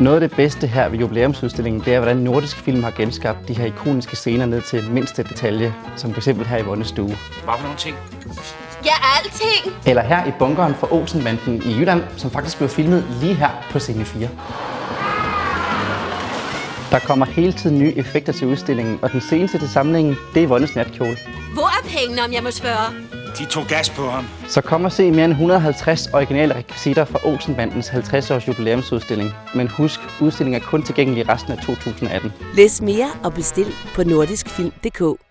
Noget af det bedste her ved jubilæumsudstillingen, det er, hvordan nordisk film har genskabt de her ikoniske scener ned til mindste detalje, som f.eks. her i Vonnes stue. Hvad for nogle ting? Ja, alting. Eller her i bunkeren for Olsenbanden i Jylland, som faktisk blev filmet lige her på scene 4. Der kommer hele tiden nye effekter til udstillingen, og den seneste til samlingen, det er Vonnes natkjole. Hvor er pengene, om jeg må spørge? De tog gas på ham. Så kom og se mere end 150 originale rekvisitter fra Olsenbandens 50 års jubilæumsudstilling. Men husk, udstillingen er kun tilgængelig resten af 2018. Læs mere og bestil på nordiskfilm.dk.